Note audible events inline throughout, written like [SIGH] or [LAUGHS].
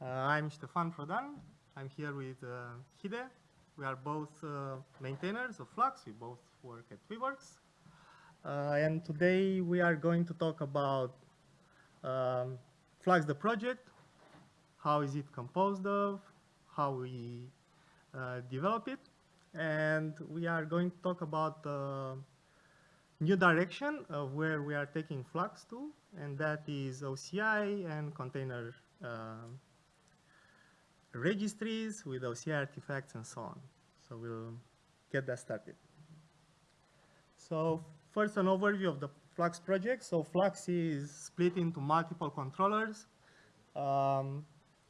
Uh, I'm Stefan Prodan. I'm here with uh, Hide. We are both uh, maintainers of Flux. We both work at Weaveworks. Uh, and today we are going to talk about um, Flux the project, how is it composed of, how we uh, develop it, and we are going to talk about the new direction of where we are taking Flux to, and that is OCI and container um, registries with OCI artifacts and so on. So we'll get that started. So first an overview of the Flux project. So Flux is split into multiple controllers. Um,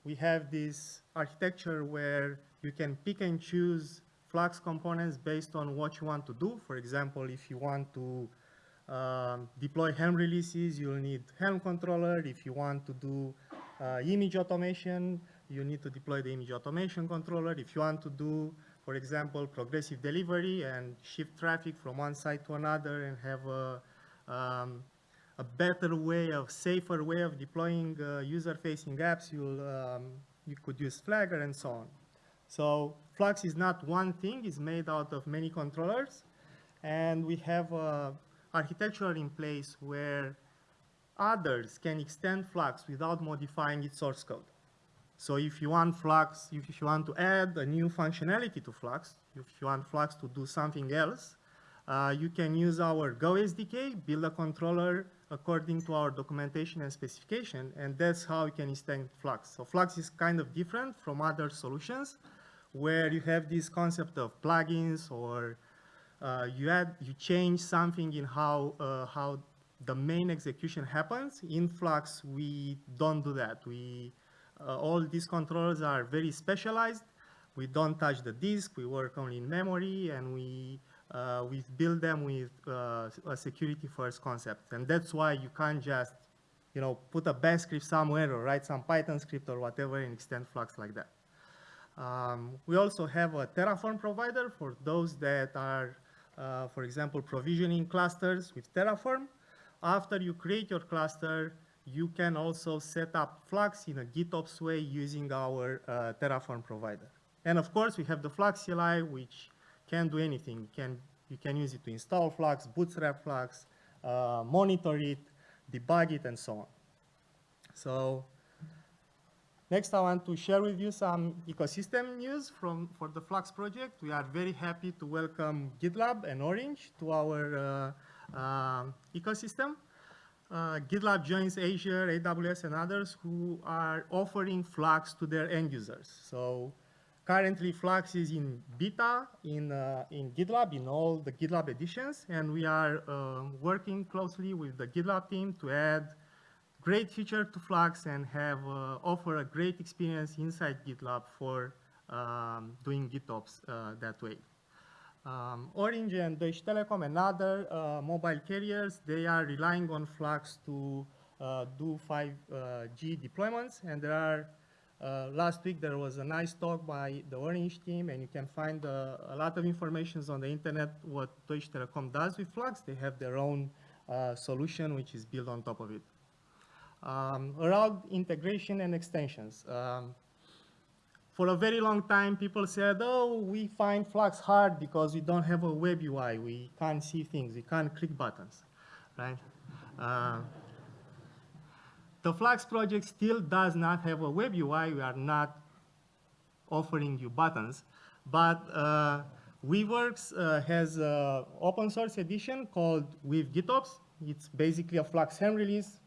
we have this architecture where you can pick and choose Flux components based on what you want to do. For example, if you want to um, deploy Helm releases, you'll need Helm controller. If you want to do uh, image automation, you need to deploy the image automation controller. If you want to do, for example, progressive delivery and shift traffic from one side to another and have a, um, a better way of, safer way of deploying uh, user-facing apps, you'll, um, you could use Flagger and so on. So Flux is not one thing, it's made out of many controllers. And we have a architecture in place where others can extend Flux without modifying its source code. So if you want Flux, if you want to add a new functionality to Flux, if you want Flux to do something else, uh, you can use our Go SDK, build a controller according to our documentation and specification, and that's how you can extend Flux. So Flux is kind of different from other solutions where you have this concept of plugins or uh, you add, you change something in how, uh, how the main execution happens. In Flux, we don't do that. We uh, all these controllers are very specialized. We don't touch the disk, we work only in memory, and we, uh, we build them with uh, a security first concept. And that's why you can't just you know, put a bash script somewhere or write some Python script or whatever and extend Flux like that. Um, we also have a Terraform provider for those that are, uh, for example, provisioning clusters with Terraform. After you create your cluster, you can also set up Flux in a GitOps way using our uh, Terraform provider. And of course, we have the Flux CLI, which can do anything. You can, you can use it to install Flux, bootstrap Flux, uh, monitor it, debug it, and so on. So next, I want to share with you some ecosystem news from, for the Flux project. We are very happy to welcome GitLab and Orange to our uh, uh, ecosystem uh, GitLab joins Azure, AWS, and others who are offering Flux to their end users. So currently Flux is in beta in, uh, in GitLab, in all the GitLab editions, and we are uh, working closely with the GitLab team to add great feature to Flux and have uh, offer a great experience inside GitLab for um, doing GitOps uh, that way. Um, Orange and Deutsche Telekom and other uh, mobile carriers, they are relying on Flux to uh, do 5G uh, deployments. And there are, uh, last week there was a nice talk by the Orange team, and you can find uh, a lot of information on the internet what Deutsche Telekom does with Flux. They have their own solution which is built on top of it. Um, around integration and extensions. Um, for a very long time, people said, oh, we find Flux hard because we don't have a web UI. We can't see things. We can't click buttons, right? Uh, the Flux project still does not have a web UI. We are not offering you buttons. But uh, Weaveworks uh, has an open source edition called Weave GitOps. It's basically a Flux Helm release.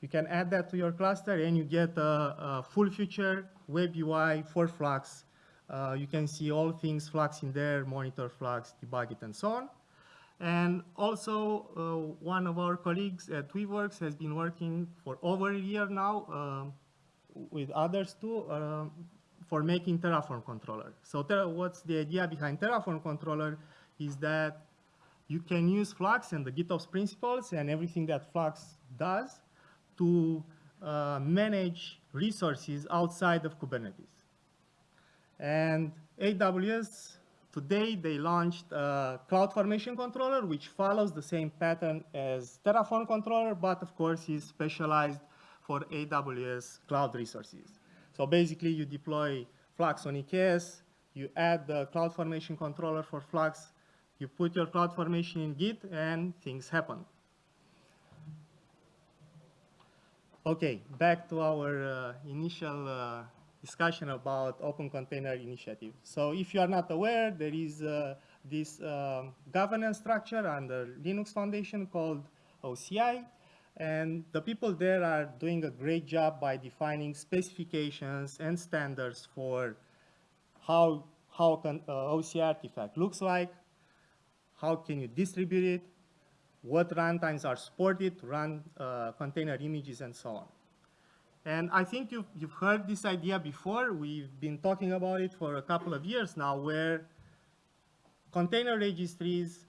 You can add that to your cluster and you get a, a full feature web UI for Flux. Uh, you can see all things Flux in there, monitor Flux, debug it, and so on. And also, uh, one of our colleagues at Weaveworks has been working for over a year now uh, with others too uh, for making Terraform controller. So what's the idea behind Terraform controller is that you can use Flux and the GitOps principles and everything that Flux does to uh, manage resources outside of Kubernetes. And AWS, today they launched a CloudFormation controller, which follows the same pattern as Terraform controller, but of course is specialized for AWS cloud resources. So basically, you deploy Flux on EKS, you add the CloudFormation controller for Flux, you put your CloudFormation in Git, and things happen. Okay, back to our uh, initial uh, discussion about Open Container Initiative. So if you are not aware, there is uh, this um, governance structure under Linux Foundation called OCI, and the people there are doing a great job by defining specifications and standards for how, how an uh, OCI artifact looks like, how can you distribute it, what runtimes are supported to run uh, container images and so on. And I think you've, you've heard this idea before. We've been talking about it for a couple of years now where container registries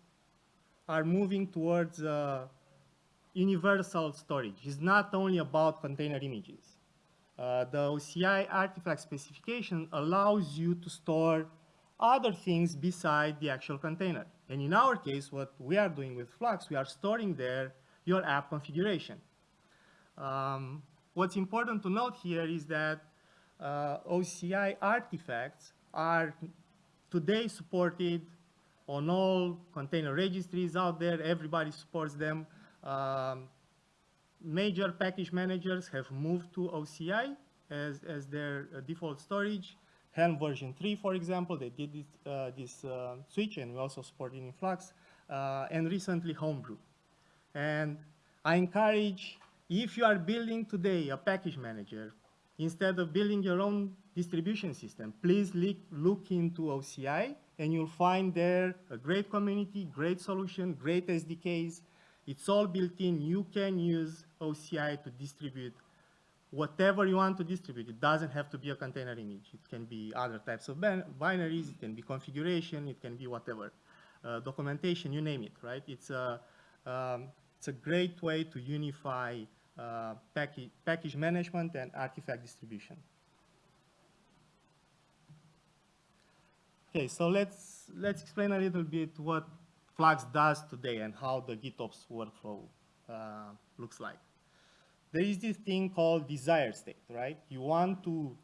are moving towards uh, universal storage. It's not only about container images. Uh, the OCI artifact specification allows you to store other things beside the actual container. And in our case, what we are doing with Flux, we are storing there your app configuration. Um, what's important to note here is that uh, OCI artifacts are today supported on all container registries out there. Everybody supports them. Um, major package managers have moved to OCI as, as their uh, default storage. Helm version 3, for example, they did this, uh, this uh, switch, and we also support it in Flux, uh, and recently Homebrew. And I encourage, if you are building today a package manager, instead of building your own distribution system, please look into OCI, and you'll find there a great community, great solution, great SDKs. It's all built in. You can use OCI to distribute whatever you want to distribute. It doesn't have to be a container image. It can be other types of binaries, it can be configuration, it can be whatever. Uh, documentation, you name it, right? It's a, um, it's a great way to unify uh, package, package management and artifact distribution. Okay, so let's, let's explain a little bit what Flux does today and how the GitOps workflow uh, looks like there is this thing called desired state, right? You want to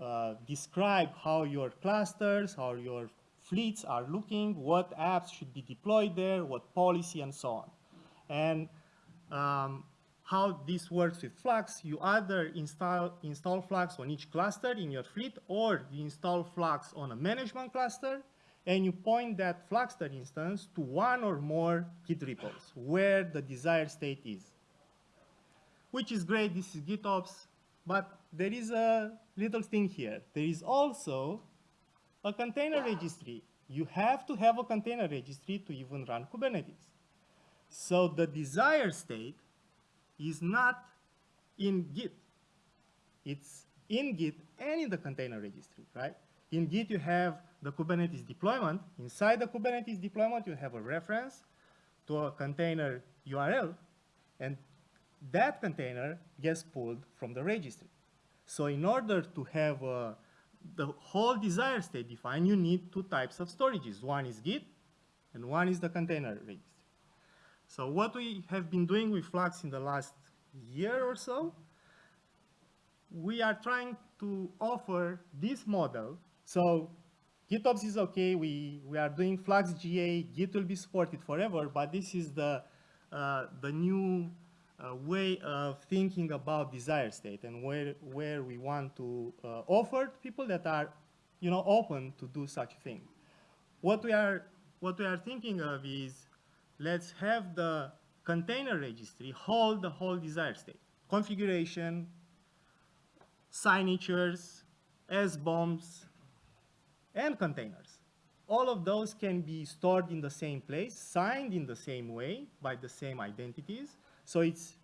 uh, describe how your clusters, how your fleets are looking, what apps should be deployed there, what policy, and so on. And um, how this works with Flux, you either install, install Flux on each cluster in your fleet, or you install Flux on a management cluster, and you point that Fluxter instance to one or more Git repos where the desired state is which is great, this is GitOps, but there is a little thing here. There is also a container registry. You have to have a container registry to even run Kubernetes. So the desired state is not in Git. It's in Git and in the container registry, right? In Git, you have the Kubernetes deployment. Inside the Kubernetes deployment, you have a reference to a container URL, and that container gets pulled from the registry. So in order to have uh, the whole desired state defined, you need two types of storages. One is Git, and one is the container registry. So what we have been doing with Flux in the last year or so, we are trying to offer this model. So GitOps is okay, we, we are doing Flux GA, Git will be supported forever, but this is the, uh, the new uh, way of thinking about desire state and where, where we want to uh, offer to people that are you know, open to do such thing. What we, are, what we are thinking of is let's have the container registry hold the whole desire state. Configuration, signatures, SBOMs, and containers. All of those can be stored in the same place, signed in the same way by the same identities, so it's,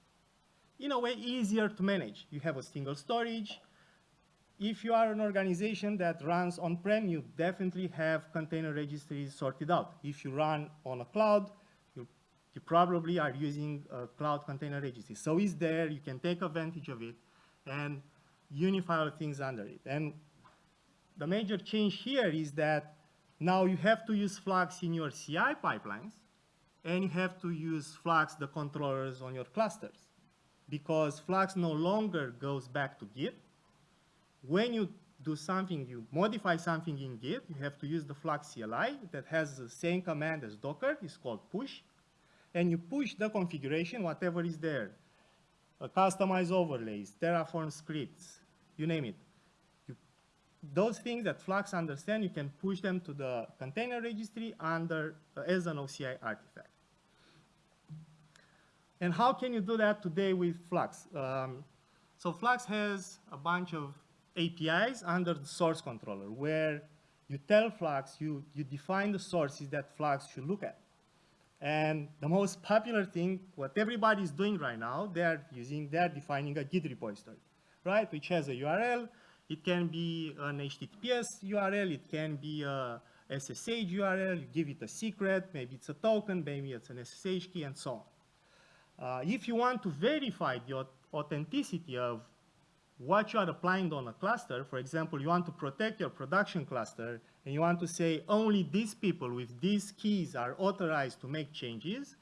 in a way, easier to manage. You have a single storage. If you are an organization that runs on-prem, you definitely have container registries sorted out. If you run on a cloud, you, you probably are using a cloud container registry. So it's there, you can take advantage of it and unify all things under it. And the major change here is that now you have to use Flux in your CI pipelines and you have to use Flux, the controllers on your clusters, because Flux no longer goes back to Git. when you do something, you modify something in Git, you have to use the Flux CLI that has the same command as Docker, it's called push, and you push the configuration, whatever is there. Uh, Kustomize overlays, Terraform scripts, you name it. Those things that Flux understand, you can push them to the container registry under uh, as an OCI artifact. And how can you do that today with Flux? Um, so Flux has a bunch of APIs under the source controller where you tell Flux, you, you define the sources that Flux should look at. And the most popular thing, what everybody is doing right now, they're using, they're defining a Git repository, right? Which has a URL. It can be an HTTPS URL. It can be a SSH URL. You give it a secret. Maybe it's a token. Maybe it's an SSH key and so on. Uh, if you want to verify the authenticity of what you are applying on a cluster, for example, you want to protect your production cluster, and you want to say only these people with these keys are authorized to make changes,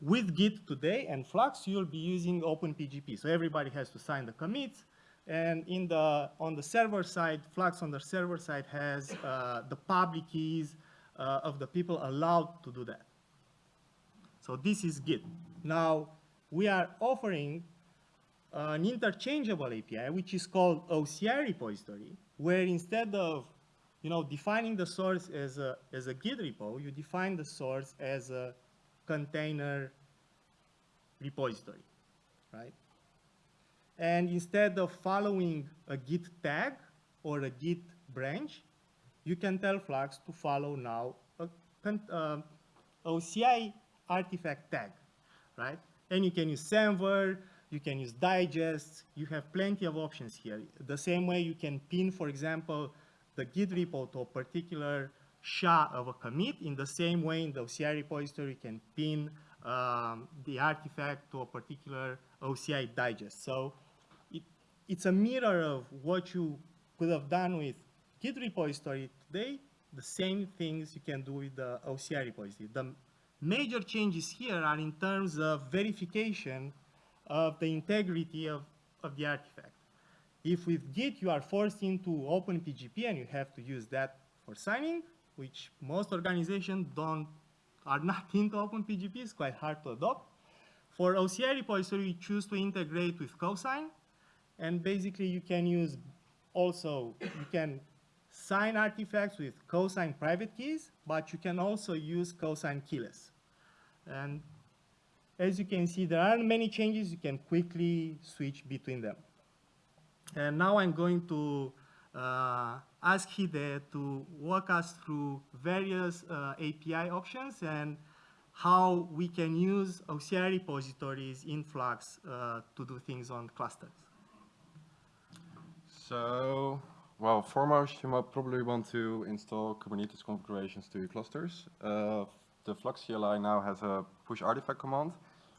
with Git today and Flux, you'll be using OpenPGP. So everybody has to sign the commits, and in the, on the server side, Flux on the server side has uh, the public keys uh, of the people allowed to do that. So this is Git. Now, we are offering an interchangeable API, which is called OCI repository, where instead of you know, defining the source as a, as a Git repo, you define the source as a container repository, right? And instead of following a Git tag or a Git branch, you can tell Flux to follow now a uh, OCI artifact tag, right? And you can use Semver, you can use digests, you have plenty of options here. The same way you can pin, for example, the Git repo to a particular SHA of a commit, in the same way in the OCI repository you can pin um, the artifact to a particular OCI digest. So it's a mirror of what you could have done with Git repository today, the same things you can do with the OCI repository. The major changes here are in terms of verification of the integrity of, of the artifact. If with Git you are forced into OpenPGP and you have to use that for signing, which most organizations don't, are not [LAUGHS] into OpenPGP, it's quite hard to adopt. For OCI repository, you choose to integrate with cosign, and basically you can use also, you can sign artifacts with cosign private keys, but you can also use cosign keyless. And as you can see, there aren't many changes. You can quickly switch between them. And now I'm going to uh, ask Hide to walk us through various uh, API options and how we can use OCI repositories in Flux uh, to do things on clusters. So, well, foremost, you might probably want to install Kubernetes configurations to your clusters. Uh, the Flux CLI now has a push artifact command,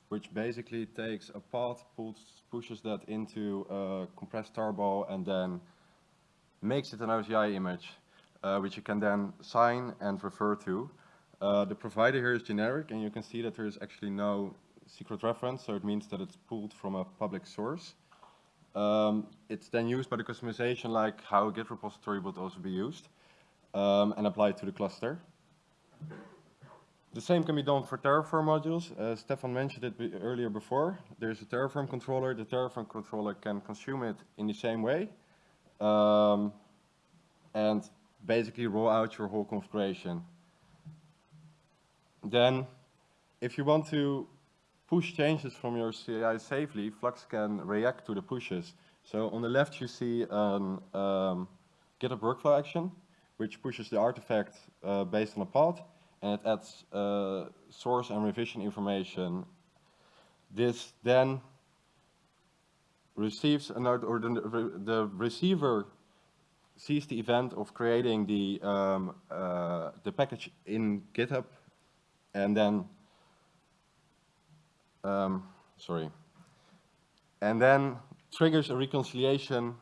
which basically takes a path, pulls, pushes that into a compressed tarball, and then makes it an OCI image, uh, which you can then sign and refer to. Uh, the provider here is generic, and you can see that there is actually no secret reference, so it means that it's pulled from a public source. Um, it's then used by the Kustomization like how a Git repository would also be used, um, and applied to the cluster. The same can be done for Terraform modules. Uh, Stefan mentioned it be earlier before. There's a Terraform controller. The Terraform controller can consume it in the same way um, and basically roll out your whole configuration. Then, if you want to push changes from your CI safely, Flux can react to the pushes. So on the left you see an um, GitHub workflow action, which pushes the artifact uh, based on a path and it adds uh, source and revision information. This then receives a note, or the, the receiver sees the event of creating the, um, uh, the package in GitHub, and then, um, sorry, and then triggers a reconciliation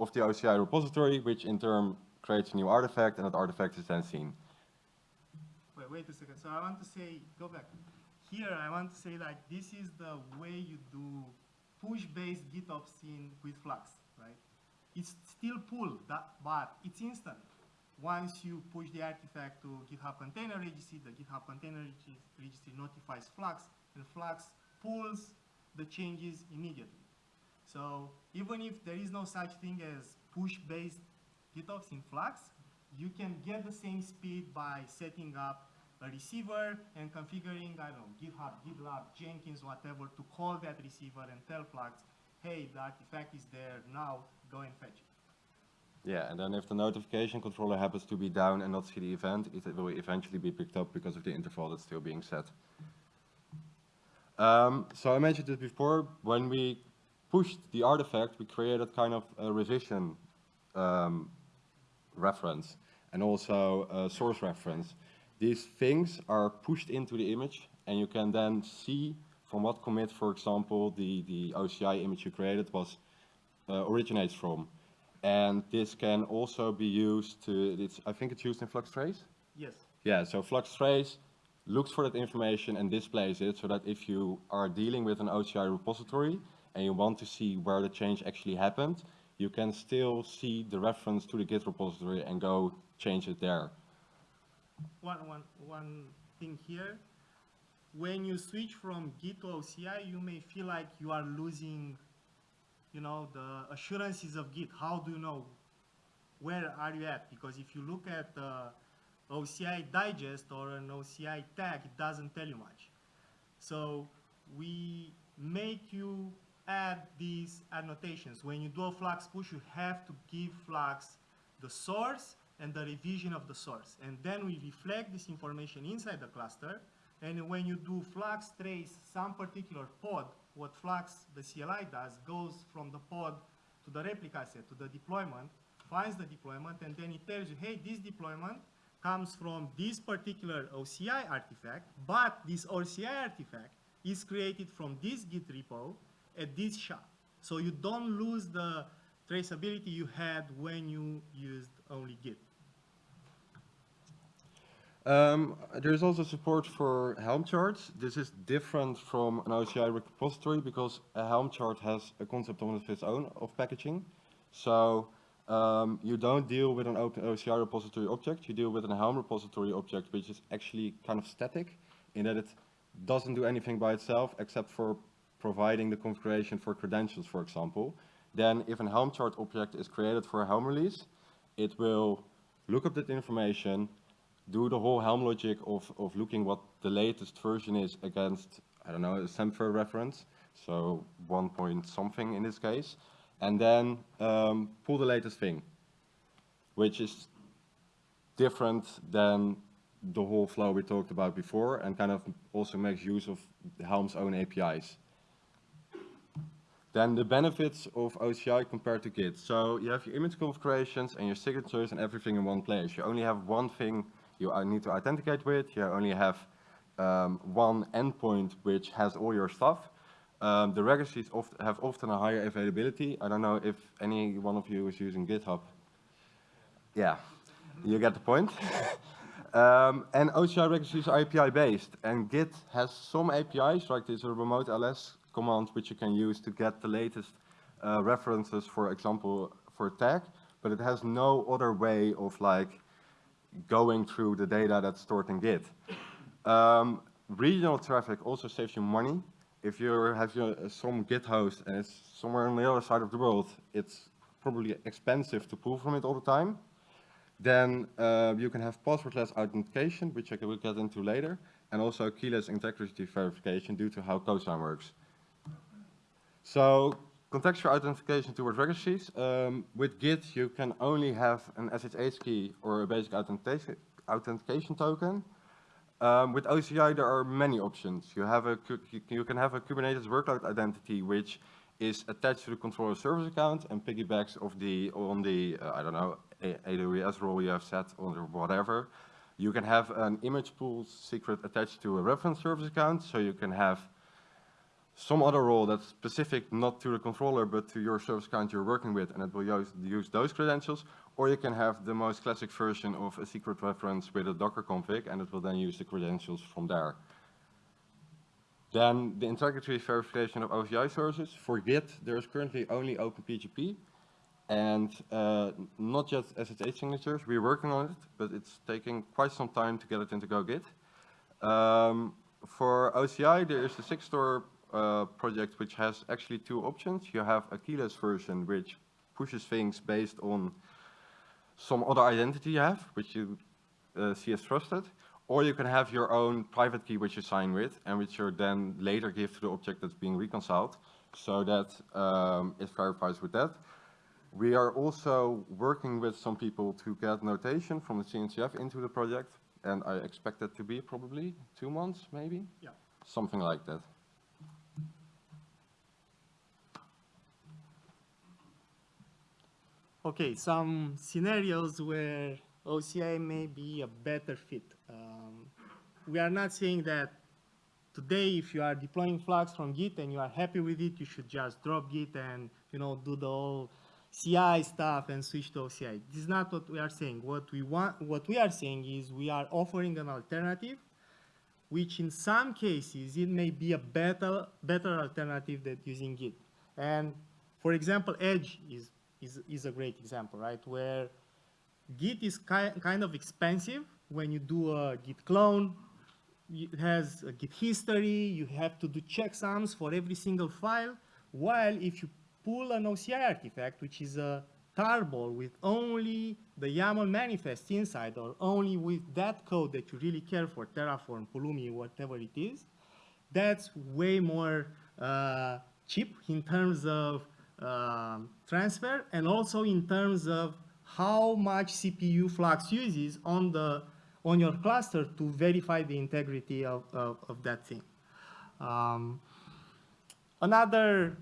of the OCI repository, which in turn creates a new artifact, and that artifact is then seen wait wait a second. So I want to say, go back. Here, I want to say like this is the way you do push-based GitOps in with Flux, right? it's still pull, that, but it's instant. Once you push the artifact to GitHub Container Registry, the GitHub Container registry notifies Flux, and Flux pulls the changes immediately. So even if there is no such thing as push-based GitOps in Flux, you can get the same speed by setting up a receiver and configuring, I don't know, GitHub, GitLab, Jenkins, whatever, to call that receiver and tell Flux, hey, the artifact is there now, go and fetch it. Yeah, and then if the notification controller happens to be down and not see the event, it will eventually be picked up because of the interval that's still being set. Um, so I mentioned it before, when we pushed the artifact, we created kind of a revision um, reference and also a source reference. These things are pushed into the image and you can then see from what commit, for example, the, the OCI image you created was uh, originates from. And this can also be used to, it's, I think it's used in FluxTrace? Yes. Yeah, so FluxTrace looks for that information and displays it so that if you are dealing with an OCI repository and you want to see where the change actually happened, you can still see the reference to the Git repository and go change it there. One, one, one thing here, when you switch from Git to OCI, you may feel like you are losing, you know, the assurances of Git. How do you know where are you at? Because if you look at the OCI digest or an OCI tag, it doesn't tell you much. So we make you add these annotations. When you do a Flux push, you have to give Flux the source and the revision of the source. And then we reflect this information inside the cluster. And when you do Flux trace some particular pod, what Flux, the CLI does, goes from the pod to the replica set, to the deployment, finds the deployment, and then it tells you, hey, this deployment comes from this particular OCI artifact, but this OCI artifact is created from this Git repo at this SHA. So you don't lose the traceability you had when you used only Git. Um, there's also support for Helm charts. This is different from an OCI repository because a Helm chart has a concept of its own of packaging. So um, you don't deal with an open OCI repository object, you deal with an Helm repository object which is actually kind of static in that it doesn't do anything by itself except for providing the configuration for credentials, for example. Then if an Helm chart object is created for a Helm release, it will look up that information, do the whole Helm logic of, of looking what the latest version is against, I don't know, a Semver reference, so one point something in this case, and then um, pull the latest thing, which is different than the whole flow we talked about before and kind of also makes use of Helm's own APIs. Then the benefits of OCI compared to Git. So you have your image configurations and your signatures and everything in one place. You only have one thing you need to authenticate with. You only have um, one endpoint which has all your stuff. Um, the registries oft have often a higher availability. I don't know if any one of you is using GitHub. Yeah, you get the point. [LAUGHS] um, and OCI registries are API based, and Git has some APIs, like this remote ls command, which you can use to get the latest uh, references, for example, for a tag, but it has no other way of like going through the data that's stored in Git. Um, regional traffic also saves you money if you have your, some Git host and it's somewhere on the other side of the world, it's probably expensive to pull from it all the time. Then uh, you can have passwordless authentication, which I will get into later, and also keyless integrity verification due to how Cosign works. So contextual authentication towards registries. Um, with Git, you can only have an SSH key or a basic authentication token. Um, with OCI, there are many options. You, have a, you can have a Kubernetes workload identity, which is attached to the controller service account and piggybacks of the, on the, uh, I don't know, AWS role you have set or whatever. You can have an image pull secret attached to a reference service account, so you can have some other role that's specific not to the controller but to your service account you're working with and it will use, use those credentials or you can have the most classic version of a secret reference with a Docker config and it will then use the credentials from there. Then the integrity verification of OCI sources. For Git, there is currently only OpenPGP And uh, not just SSH signatures, we're working on it, but it's taking quite some time to get it into go-git. Um, for OCI, there is the Sigstore uh, project, which has actually two options. You have a keyless version, which pushes things based on some other identity you have, which you uh, see as trusted. Or you can have your own private key which you sign with, and which you then later give to the object that's being reconciled, so that um, it verifies with that. We are also working with some people to get notation from the CNCF into the project, and I expect that to be probably two months, maybe? Yeah. Something like that. Okay, some scenarios where OCI may be a better fit. Um, we are not saying that today if you are deploying Flux from Git and you are happy with it, you should just drop Git and you know do the whole CI stuff and switch to OCI. This is not what we are saying. What we want, what we are saying is we are offering an alternative, which in some cases it may be a better better alternative than using Git. And for example, Edge is is, is a great example, right? Where Git is ki kind of expensive when you do a Git clone. It has a Git history. You have to do checksums for every single file. While if you pull an OCI artifact, which is a tarball with only the YAML manifest inside, or only with that code that you really care for, Terraform, Pulumi, whatever it is, that's way more uh, cheap in terms of um, transfer and also in terms of how much CPU Flux uses on the on your cluster to verify the integrity of, of, of that thing. Um, another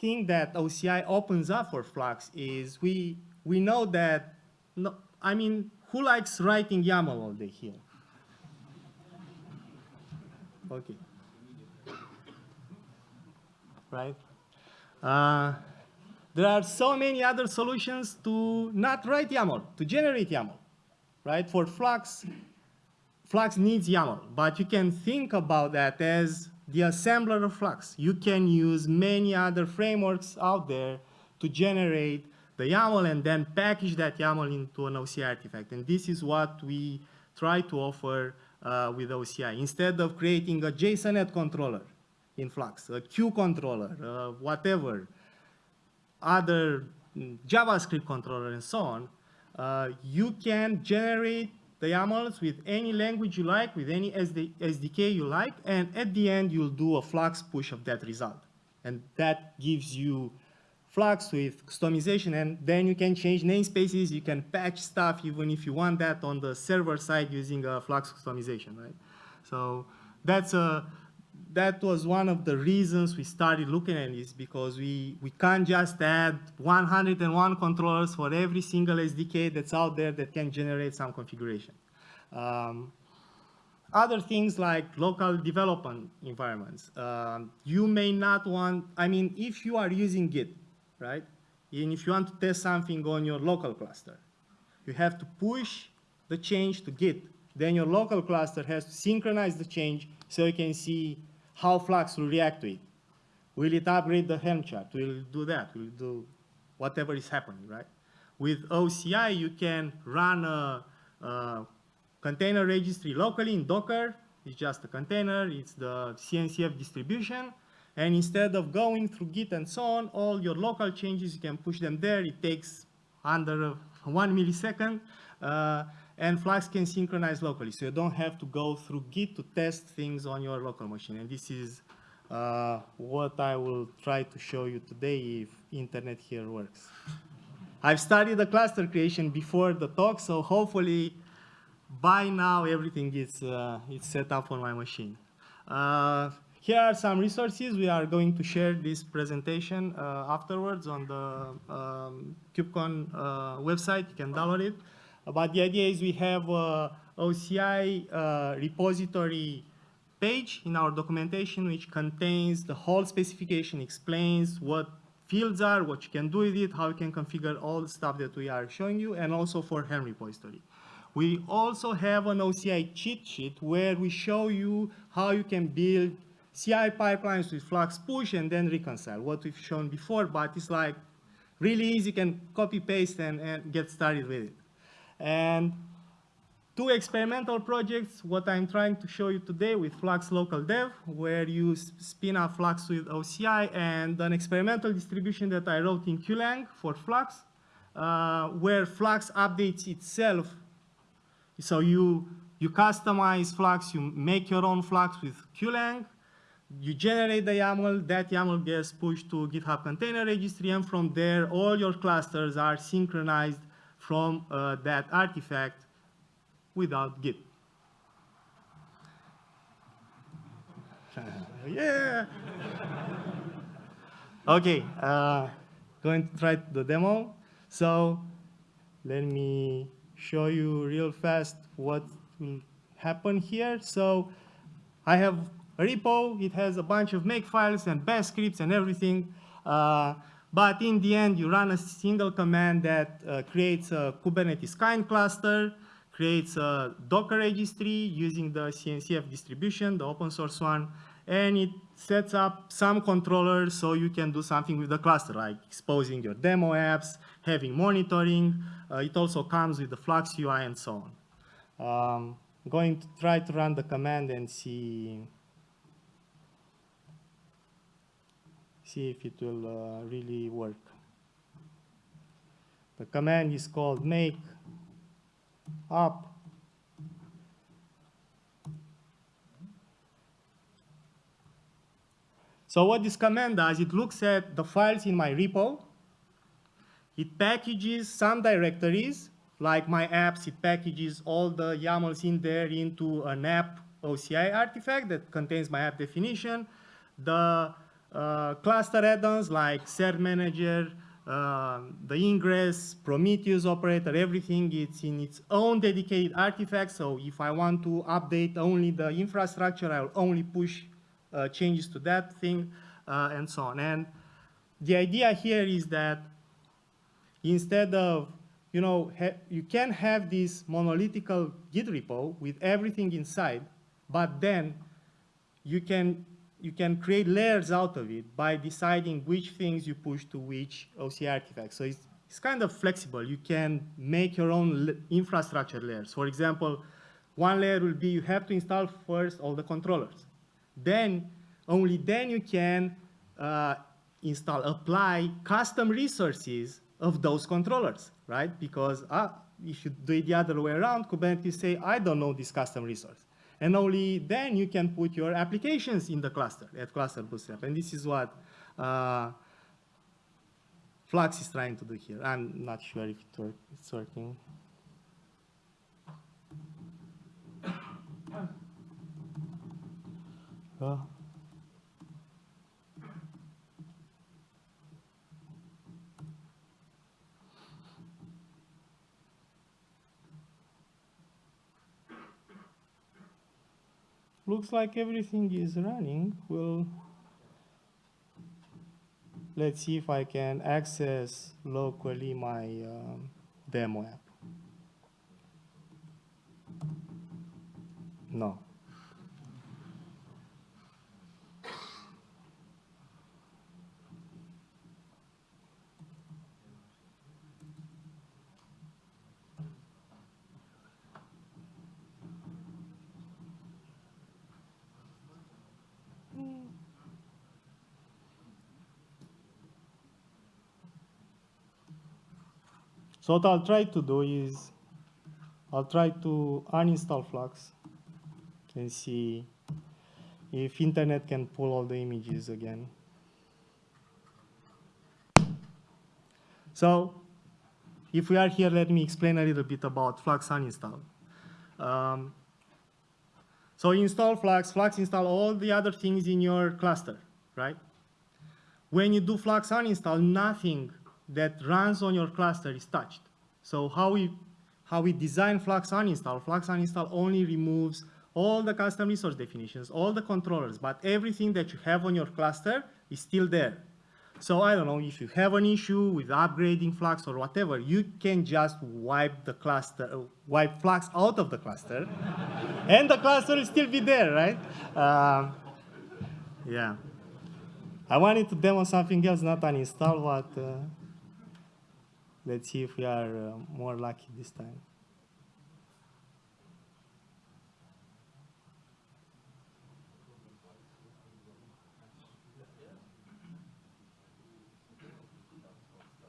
thing that OCI opens up for Flux is we we know that no, I mean who likes writing YAML all day here? Okay. Right? Uh, there are so many other solutions to not write YAML, to generate YAML, right? For Flux, Flux needs YAML, but you can think about that as the assembler of Flux. You can use many other frameworks out there to generate the YAML and then package that YAML into an OCI artifact. And this is what we try to offer uh, with OCI. Instead of creating a Jsonnet controller, in Flux, a CUE controller, uh, whatever, other mm, JavaScript controller and so on, uh, you can generate the YAMLs with any language you like, with any SD SDK you like, and at the end you'll do a Flux push of that result. And that gives you Flux with Kustomization, and then you can change namespaces, you can patch stuff even if you want that on the server side using a Flux Kustomization, right? So that's a, that was one of the reasons we started looking at this because we, we can't just add 101 controllers for every single SDK that's out there that can generate some configuration. Um, other things like local development environments. Um, you may not want, I mean, if you are using Git, right? And if you want to test something on your local cluster, you have to push the change to Git. Then your local cluster has to synchronize the change so you can see how Flux will react to it. Will it upgrade the Helm chart? Will it do that? Will it do whatever is happening, right? With OCI, you can run a, a container registry locally in Docker. It's just a container. It's the CNCF distribution. And instead of going through Git and so on, all your local changes, you can push them there. It takes under one millisecond. Uh, and Flux can synchronize locally. So you don't have to go through Git to test things on your local machine. And this is uh, what I will try to show you today if internet here works. I've studied the cluster creation before the talk, so hopefully by now everything is, uh, is set up on my machine. Uh, here are some resources. We are going to share this presentation uh, afterwards on the um, KubeCon uh, website. You can download it. But the idea is we have a OCI uh, repository page in our documentation which contains the whole specification, explains what fields are, what you can do with it, how you can configure all the stuff that we are showing you, and also for Helm repository. We also have an OCI cheat sheet where we show you how you can build CI pipelines with Flux push and then reconcile, what we've shown before, but it's like really easy, you can copy paste and, and get started with it. And two experimental projects, what I'm trying to show you today with Flux Local Dev, where you spin up Flux with OCI, and an experimental distribution that I wrote in Cuelang for Flux, uh, where Flux updates itself. So you, you customize Flux, you make your own Flux with Cuelang, you generate the YAML, that YAML gets pushed to GitHub Container Registry, and from there, all your clusters are synchronized from uh, that artifact without Git. [LAUGHS] yeah. okay, uh, going to try the demo. So let me show you real fast what will happen here. So I have a repo. It has a bunch of make files and bash scripts and everything. Uh, but in the end, you run a single command that uh, creates a Kubernetes kind cluster, creates a Docker registry using the CNCF distribution, the open source one, and it sets up some controllers so you can do something with the cluster, like exposing your demo apps, having monitoring. Uh, it also comes with the Flux UI and so on. Um, going to try to run the command and see see if it will uh, really work. The command is called make up So what this command does, it looks at the files in my repo. It packages some directories, like my apps, it packages all the YAMLs in there into an app OCI artifact that contains my app definition. The uh, cluster add-ons like Cert Manager, uh, the ingress, Prometheus operator, everything, it's in its own dedicated artifact. So if I want to update only the infrastructure, I'll only push uh, changes to that thing uh, and so on. And the idea here is that instead of, you know, you can have this monolithical Git repo with everything inside, but then you can you can create layers out of it by deciding which things you push to which OC artifacts. So it's, it's kind of flexible. You can make your own infrastructure layers. For example, one layer will be you have to install first all the controllers. Then, only then you can uh, install, apply custom resources of those controllers, right? Because uh, if you do it the other way around, Kubernetes say, I don't know this custom resource. And only then you can put your applications in the cluster, at cluster bootstrap. And this is what uh, Flux is trying to do here. I'm not sure if it's working. Uh, looks like everything is running. We'll let's see if I can access locally my um, demo app. No. So what I'll try to do is I'll try to uninstall Flux and see if internet can pull all the images again. So if we are here, let me explain a little bit about Flux uninstall. Um, so install Flux, Flux install all the other things in your cluster, right? When you do Flux uninstall, nothing that runs on your cluster is touched. So how we, how we design Flux uninstall, Flux uninstall only removes all the custom resource definitions, all the controllers, but everything that you have on your cluster is still there. So I don't know, if you have an issue with upgrading Flux or whatever, you can just wipe the cluster, wipe Flux out of the cluster, [LAUGHS] and the cluster will still be there, right? Uh, yeah. I wanted to demo something else, not uninstall, but uh, let's see if we are uh, more lucky this time.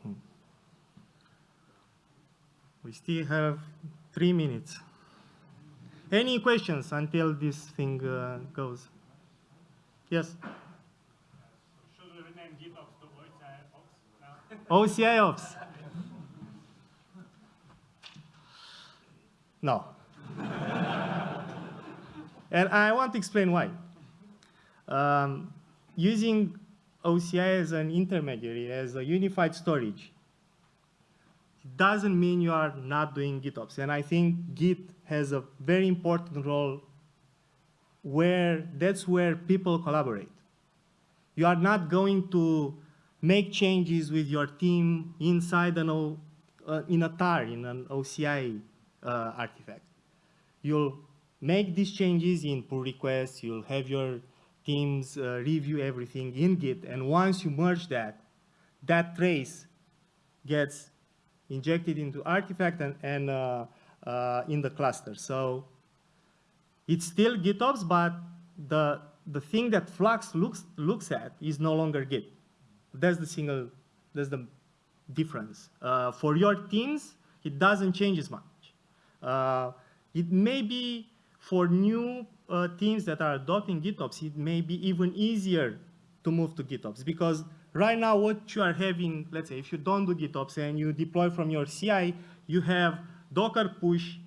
Hmm. We still have three minutes. Any questions until this thing uh, goes? Yes? Should we rename GitOps to OCI Ops now? OCI Ops. [LAUGHS] No. and I want to explain why. Um, using OCI as an intermediary, as a unified storage, doesn't mean you are not doing GitOps. And I think Git has a very important role where that's where people collaborate. You are not going to make changes with your team inside an o, uh, in a tar, in an OCI uh, artifact. You'll make these changes in pull requests, you'll have your teams uh, review everything in Git, and once you merge that, that trace gets injected into artifact and, and uh, uh, in the cluster. So it's still GitOps, but the, the thing that Flux looks, looks at is no longer Git. That's the single, that's the difference. Uh, for your teams, it doesn't change as much. Uh, it may be for new uh, teams that are adopting GitOps, it may be even easier to move to GitOps because right now what you are having, let's say if you don't do GitOps and you deploy from your CI, you have Docker push,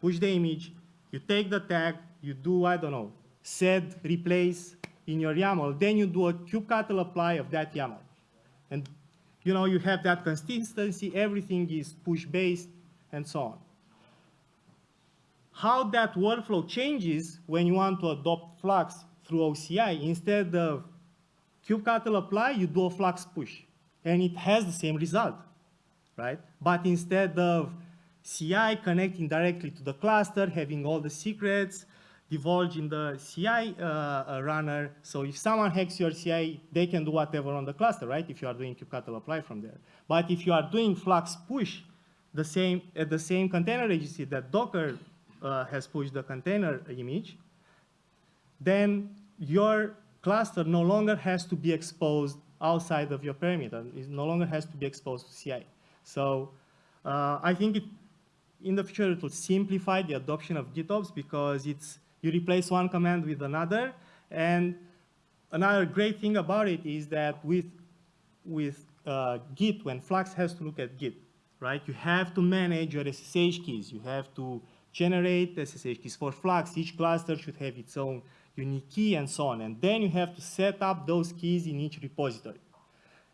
push the image, you take the tag, you do, I don't know, set, replace in your YAML, then you do a kubectl apply of that YAML. And you know, you have that consistency, everything is push-based, and so on. How that workflow changes when you want to adopt Flux through OCI, instead of kubectl apply, you do a Flux push. And it has the same result, right? But instead of CI connecting directly to the cluster, having all the secrets, divulge in the CI uh, uh, runner. So if someone hacks your CI, they can do whatever on the cluster, right? If you are doing kubectl apply from there. But if you are doing Flux push, the same at the same container registry that Docker uh, has pushed the container image, then your cluster no longer has to be exposed outside of your perimeter. It no longer has to be exposed to CI. So uh, I think it, in the future it will simplify the adoption of GitOps because it's you replace one command with another. And another great thing about it is that with, with uh, Git, when Flux has to look at Git, right, you have to manage your SSH keys. You have to generate SSH keys for Flux. Each cluster should have its own unique key and so on. And then you have to set up those keys in each repository.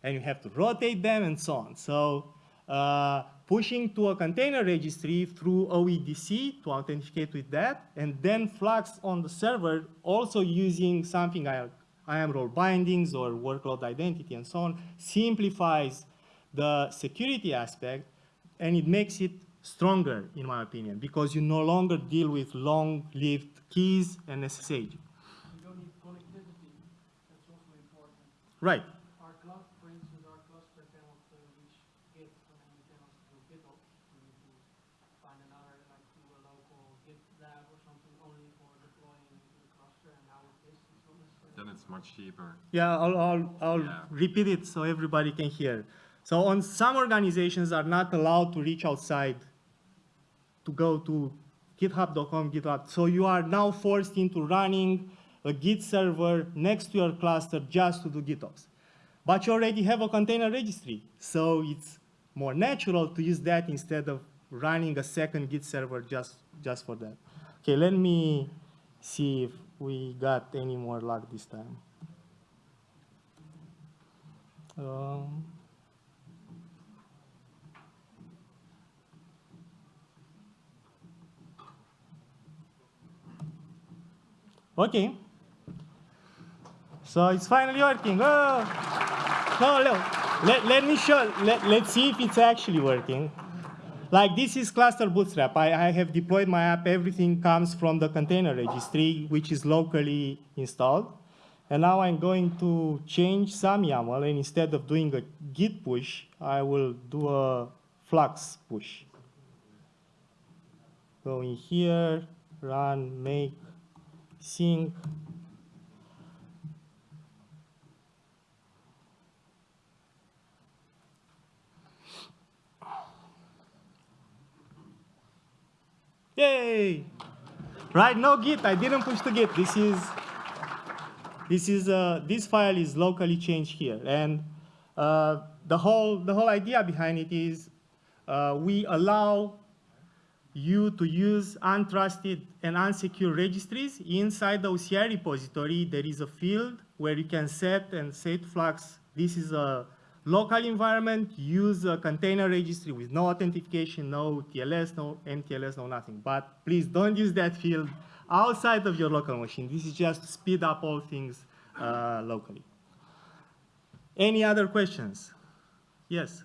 And you have to rotate them and so on. So uh, pushing to a container registry through OIDC to authenticate with that, and then Flux on the server also using something I, IAM role bindings or workload identity and so on, simplifies the security aspect, and it makes it stronger, in my opinion, because you no longer deal with long-lived keys and SSH. You don't need connectivity. That's also important. Right. Our club, for instance, our cluster cannot uh, reach Git and we cannot do GitOps. We need to find another, like do a local Git lab or something only for deploying the cluster. And now it's. Then it's much cheaper. Yeah, I'll, I'll, I'll Yeah. repeat it so everybody can hear. So on some organizations are not allowed to reach outside to go to github.com, GitLab. So you are now forced into running a Git server next to your cluster just to do GitOps. But you already have a container registry, so it's more natural to use that instead of running a second Git server just, just for that. Okay, let me see if we got any more luck this time. Um, okay. So it's finally working. Oh. No, no. Let, let me show, let, let's see if it's actually working. Like this is cluster bootstrap. I, I have deployed my app. Everything comes from the container registry, which is locally installed. And now I'm going to change some YAML, and instead of doing a git push, I will do a flux push. Go in here, run make sync. Yay! Right, no git, I didn't push the git. This is, this is, uh, this file is locally changed here. And uh, the, whole, the whole idea behind it is uh, we allow you to use untrusted and unsecure registries. Inside the OCI repository, there is a field where you can set and set Flux. This is a local environment, use a container registry with no authentication, no TLS, no MTLS, no nothing. But please don't use that field outside of your local machine. This is just to speed up all things uh, locally. Any other questions? Yes.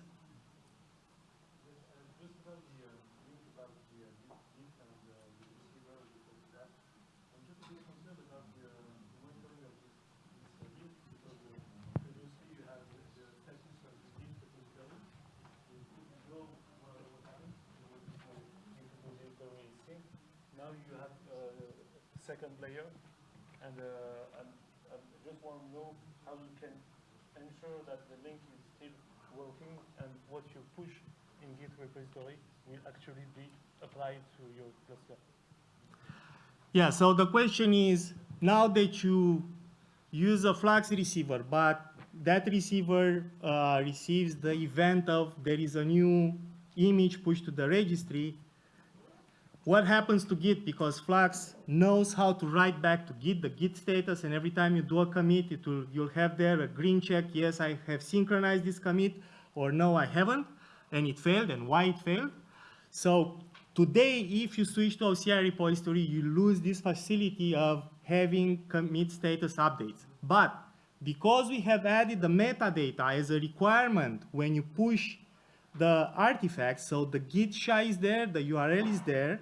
Now you have uh, second layer, and, uh, and I just want to know how you can ensure that the link is still working and what you push in Git repository will actually be applied to your cluster. Yeah, so the question is, now that you use a Flux receiver, but that receiver uh, receives the event of there is a new image pushed to the registry, what happens to Git? Because Flux knows how to write back to Git, the Git status, and every time you do a commit, it will, you'll have there a green check, yes, I have synchronized this commit, or no, I haven't, and it failed, and why it failed. So today, if you switch to OCI repository, you lose this facility of having commit status updates. But because we have added the metadata as a requirement when you push the artifacts, so the git SHA is there, the URL is there,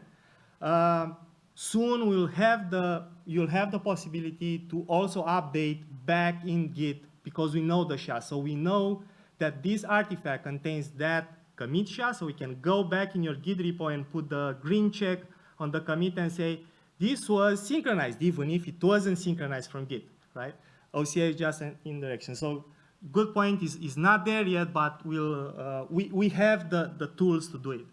um, soon we'll have the, you'll have the possibility to also update back in Git because we know the SHA. So we know that this artifact contains that commit SHA, so we can go back in your Git repo and put the green check on the commit and say, this was synchronized, even if it wasn't synchronized from Git, right? OCI is just an indirection. So good point is, is not there yet, but we'll, uh, we, we have the, the tools to do it.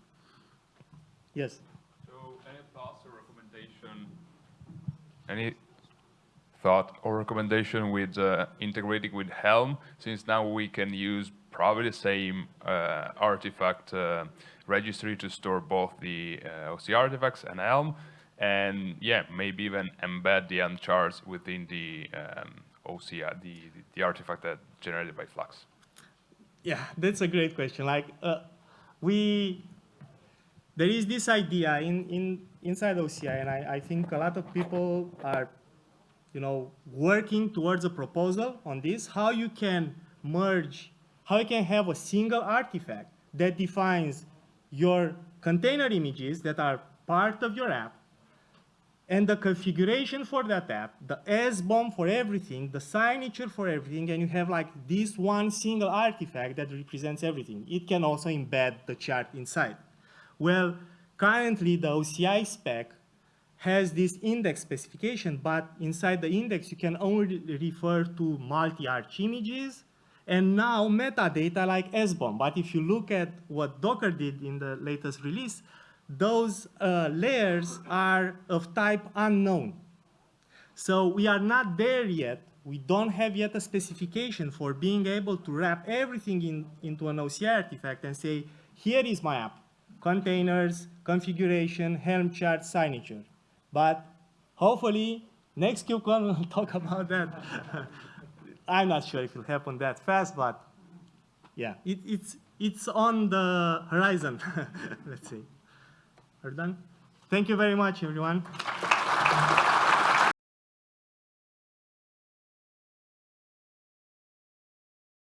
Yes? So any thoughts or recommendation? Any thought or recommendation with uh, integrating with Helm, since now we can use probably the same uh, artifact uh, registry to store both the uh, OC artifacts and Helm, and yeah, maybe even embed the Helm charts within the um, OCR, the, the artifact that generated by Flux. Yeah, that's a great question. Like, uh, we, there is this idea in, in, inside OCI, and I, I think a lot of people are, you know, working towards a proposal on this, how you can merge, how you can have a single artifact that defines your container images that are part of your app, and the configuration for that app, the SBOM for everything, the signature for everything, and you have like this one single artifact that represents everything. It can also embed the chart inside. Well, currently the OCI spec has this index specification, but inside the index you can only refer to multi-arch images and now metadata like SBOM. But if you look at what Docker did in the latest release, those uh, layers are of type unknown. So we are not there yet. We don't have yet a specification for being able to wrap everything in, into an OCI artifact and say, here is my app, containers, configuration, Helm chart, signature. But hopefully, next KubeCon will [LAUGHS] talk about that. [LAUGHS] I'm not sure if it'll happen that fast, but yeah, it, it's, it's on the horizon, [LAUGHS] let's say. We're done. Thank you very much, everyone.